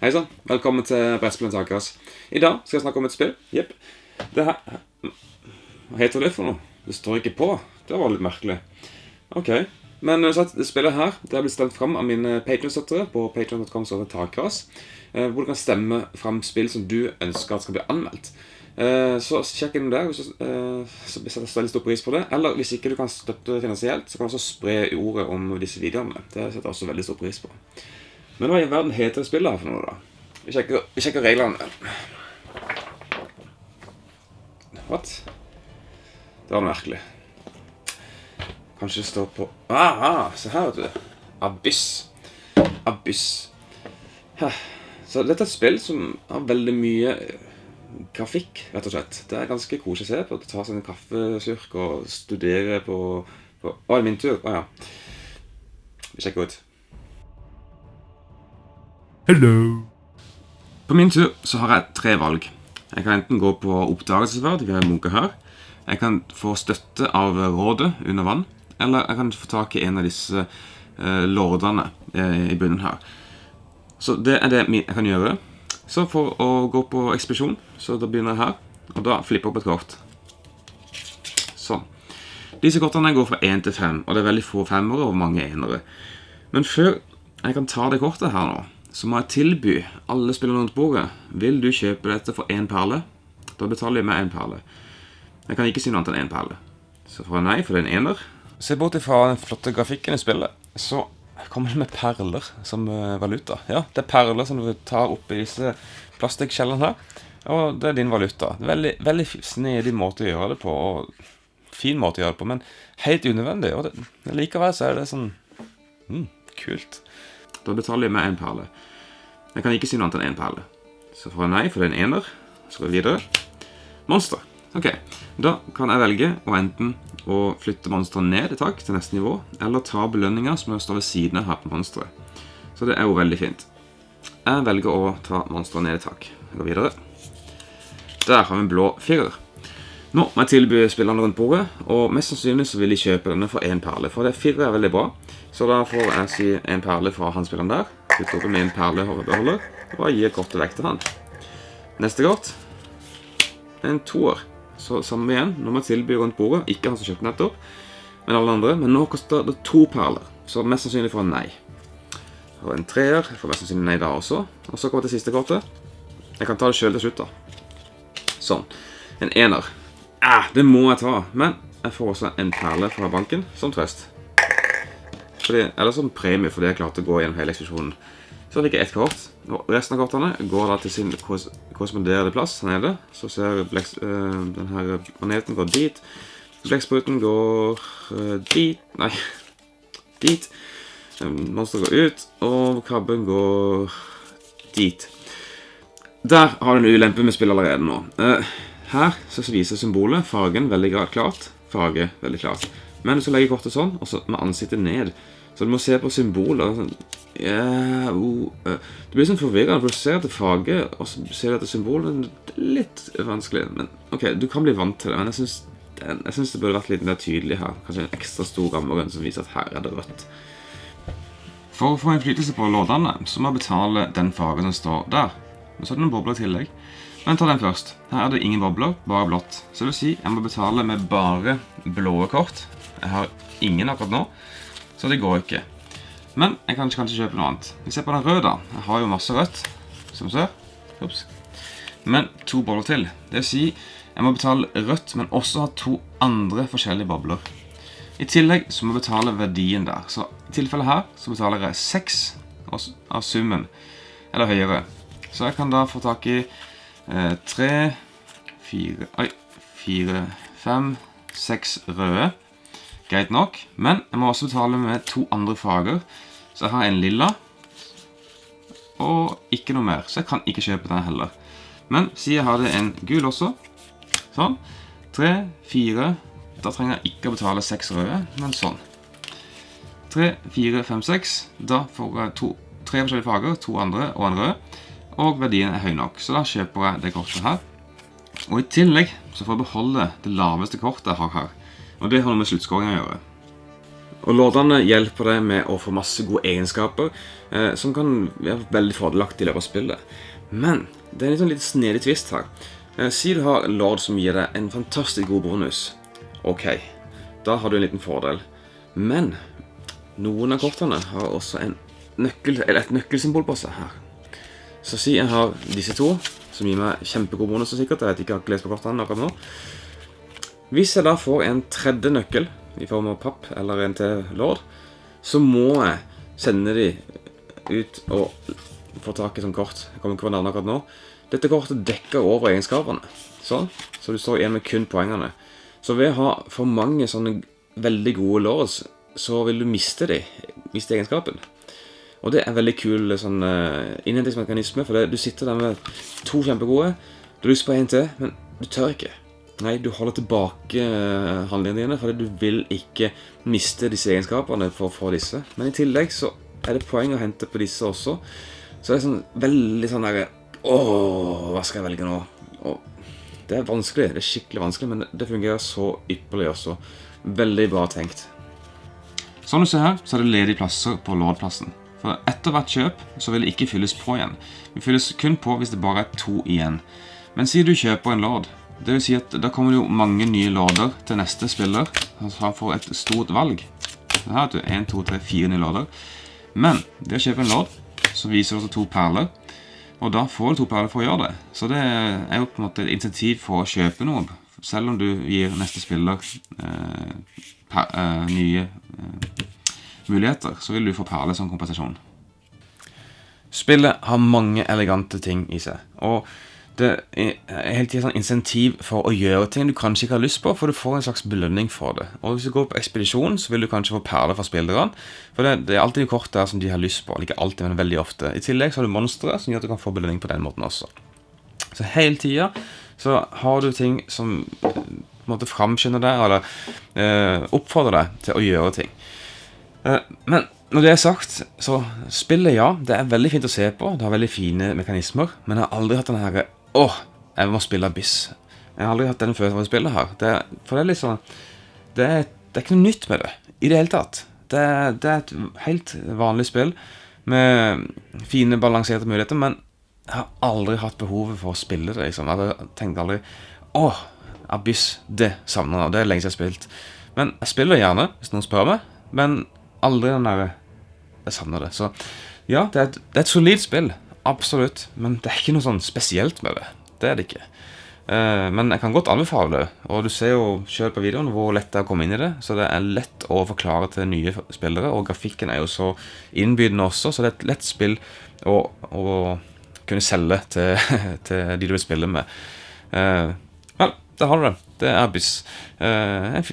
Hei sann, velkommen til Brettspillens Takeras. I dag skal jeg snakke om et spill. Jepp. Det her Hva heter det for noe? Det står ikke på. Det var litt merkelig. Ok. Men uansett, det spillet her det har blitt stemt fram av mine Patreon-støttere på patreon.com eh, Hvor du kan stemme fram spill som du ønsker at skal bli anmeldt. Eh, Så sjekk inn der, hvis eh, så setter jeg veldig stor pris på det. Eller hvis ikke du kan støtte finansielt, så kan du også spre ordet om disse videoene. Det setter jeg også veldig stor pris på. Men hva i verden heter spillet her for noe, da? Vi sjekker, vi sjekker reglene. What? Det var merkelig. Kanskje det står på ah, ah, Se her, vet du. Abyss. Abyss. Så dette er et spill som har veldig mye eh, grafikk, rett og slett. Det er ganske koselig å se på. Ta seg en kaffesurk og studere på, Å, er det min tur? Å ja. Vi sjekker ut. Hello. På min tur så har jeg tre valg. Jeg kan enten gå på oppdagelsesferd, vi har en her. Jeg kan få støtte av rådet under vann. Eller jeg kan få tak i en av disse eh, lordene eh, i bunnen her. Så det er det jeg kan gjøre. Så for å gå på ekspedisjon, så da begynner jeg her. Og da flipper jeg opp et kort. Sånn. Disse kortene går fra 1 til 5, og det er veldig få femmere og mange enere. Men før jeg kan ta det kortet her nå, så må jeg tilby alle spillerne rundt bordet Vil du kjøpe dette for én perle? Da betaler jeg med én perle. Jeg kan ikke si noe annet enn én perle. Så får jeg nei, for det er en ener. Se bort ifra den flotte grafikken i spillet, så kommer det med perler som eh, valuta. Ja, det er perler som du tar oppi disse plastikkskjellene her. Og det er din valuta. Veldig, veldig snedig måte å gjøre det på. Og fin måte å gjøre det på, men helt unødvendig. Og det, likevel så er det sånn mm, kult. Da betaler jeg med én perle. Jeg kan ikke si noe annet enn én perle. Så får jeg nei, for det er en ener. Så går vi videre. Monster. Ok, Da kan jeg velge å enten å flytte monsteret ned et tak til neste nivå, eller ta belønninger som står ved siden av monsteret. Så det er jo veldig fint. Jeg velger å ta monsteret ned et tak. Jeg går videre. Der har vi en blå firer. Nå må jeg tilby spillerne rundt bordet, og mest sannsynlig så vil de kjøpe denne for én perle. For det fire er veldig bra, så da får jeg si en perle fra han spilleren der. putter opp med en perlebeholder, og gi kortet vekk til han. Neste kort. En toer. Så samme igjen. Nå må jeg tilby rundt bordet. Ikke han som kjøpte nettopp, men alle andre. Men nå koster det to perler, så mest sannsynlig får han nei. Og en treer. Jeg får mest sannsynlig nei da også. Og så kommer det siste kortet. Jeg kan ta det sjøl til slutt, da. Sånn. En ener. Ah, det må jeg ta. Men jeg får også en perle fra banken som trøst. Fordi, eller som premie fordi jeg klarte å gå gjennom hele ekspedisjonen. Så fikk jeg ett kort. Og resten av kortene går da til sin kors- korresponderende plass her nede. Så ser bleks, øh, den her går dit. Blekkspruten går øh, dit Nei, dit. Monster går ut, og krabben går dit. Der har du en ulempe med spill allerede nå. Eh, her så viser symbolet fargen veldig klart. Farge veldig klart. Men du skal legge kortet sånn, og så med ansiktet ned. Så du må se på symboler. Sånn, ja, oh, Det blir sånn forvirrende, for du ser etter farge, og så ser du etter symbolet. Det er litt vanskelig. Men ok, du kan bli vant til det. Men jeg synes, den- jeg synes det burde vært litt mer tydelig her. Kanskje en ekstra stor rammegrønn som viser at her er det rødt. For å få innflytelse på lådene, så må jeg betale den fargen som står der. Men så er det noen bobler i tillegg. Men ta den først. Her er det ingen bobler, bare blått. Så det vil si, jeg må betale med bare blå kort. Jeg har ingen akkurat nå, så det går ikke. Men jeg kan kanskje kjøpe noe annet. Vi ser på den røde da. Jeg har jo masse rødt, som ser. Ups. Men to bobler til. Det vil si, jeg må betale rødt, men også ha to andre forskjellige bobler. I tillegg så må jeg betale verdien der. Så i tilfellet her så betaler jeg 6 av summen, eller høyere. Så jeg kan da få tak i eh, 3, 4, oi, 4, 5, 6 røde. Greit nok, men jeg må også betale med to andre farger. Så jeg har en lilla, og ikke noe mer. Så jeg kan ikke kjøpe den heller. Men si jeg hadde en gul også. Sånn. 3, 4, da trenger jeg ikke å betale 6 røde, men sånn. 3, 4, 5, 6. Da får jeg tre forskjellige farger, to andre og en rød. Og verdien er høy nok, så da kjøper jeg det kortet her. Og i tillegg så får jeg beholde det laveste kortet jeg har her. Og det har noe med sluttskåringen å gjøre. Og Lordene hjelper deg med å få masse gode egenskaper eh, som kan være veldig fordelagt i løpet av spillet. Men det er en litt snedig twist her. Eh, si du har en lord som gir deg en fantastisk god bonus. Ok, da har du en liten fordel. Men noen av kortene har også et nøkkelsymbol på seg her. Så si jeg har disse to, som gir meg kjempegod bonus sikkert. Jeg vet ikke, jeg har ikke lest på kortene akkurat nå. Hvis jeg da får en tredje nøkkel, i form av papp eller en til lord, så må jeg sende de ut og få tak i sånn kort. Jeg kommer ikke på navnet akkurat nå. Dette kortet dekker over egenskapene. Sånn. Så du står igjen med kun poengene. Så ved å ha for mange sånne veldig gode lords, så vil du miste de, miste egenskapen. Og det er veldig kul sånn uh, innhentingsmekanisme, for det, du sitter der med to kjempegode, du har lyst på en til, men du tør ikke. Nei, du holder tilbake uh, handlingene dine, fordi du vil ikke miste disse egenskapene for å få disse. Men i tillegg så er det poeng å hente på disse også. Så det er sånn veldig sånn derre Åh, hva skal jeg velge nå? Og det er vanskelig, det er skikkelig vanskelig, men det fungerer så ypperlig også. Veldig bra tenkt. Som du ser her, så er det ledige plasser på lordplassen. For etter hvert kjøp så vil det ikke fylles på igjen. Det fylles kun på hvis det bare er to igjen. Men si du kjøper en lord, det vil si at da kommer det jo mange nye lorder til neste spiller. så han får et stort valg. Her har du 1, 2, 3, 4 nye lorder. Men det å kjøpe en lord, så viser det også to perler. Og da får du to perler for å gjøre det. Så det er jo på en måte et insentiv for å kjøpe noe. Selv om du gir neste spiller eh, per, eh, nye muligheter, så vil du få perler som kompensasjon. Spillet har mange elegante ting i seg. Og det er hele tiden sånn insentiv for å gjøre ting du kanskje ikke har lyst på, for du får en slags belønning for det. Og Hvis du går på ekspedisjon, så vil du kanskje få perler fra spillerne. For det, det, er alltid kort der som de har lyst på. Ikke alltid, men veldig ofte. I tillegg så har du monstre som gjør at du kan få belønning på den måten også. Så hele tida så har du ting som på en måte framskynder deg, eller eh, oppfordrer deg til å gjøre ting. Eh, men når det er sagt, så spillet, ja, det er veldig fint å se på. Det har veldig fine mekanismer, men jeg har aldri hatt den herre Åh, jeg må spille Abyss. Jeg har aldri hatt den følelsen av å spille her. Det, for det er litt sånn det er, det er, ikke noe nytt med det i det hele tatt. Det, det, er et helt vanlig spill med fine, balanserte muligheter, men jeg har aldri hatt behovet for å spille det. Liksom. Jeg tenkte aldri Åh, Abyss, det savner jeg. Det er lenge siden jeg har spilt. Men jeg spiller gjerne, hvis noen spør meg, men aldri den derre Jeg savner det. Så ja, det er et, det er et solid spill. Absolutt. Men det er ikke noe sånn spesielt med det. Det er det ikke. Uh, men jeg kan godt anbefale det. Og du ser jo selv på videoen hvor lett det er å komme inn i det. Så det er lett å forklare til nye spillere. Og grafikken er jo så innbydende også, så det er et lett spill å, å kunne selge til, til, de du vil spille med. Uh, vel, der har du det. Det er Abyss. Uh, en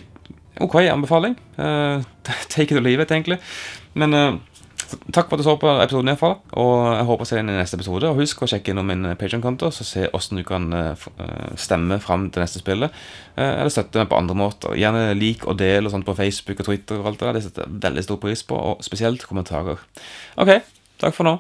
ok anbefaling. take it or leave it, egentlig. Men Takk for at du så på episoden, fall og jeg håper å se deg i neste episode. Og husk å sjekke innom min Patreon-konto, så se hvordan du kan eh, eh, stemme fram til neste spillet. Eh, eller støtte meg på andre måter. Gjerne lik og del og sånt på Facebook og Twitter. og alt Det der Det setter jeg veldig stor pris på, og spesielt kommentarer. Ok, takk for nå.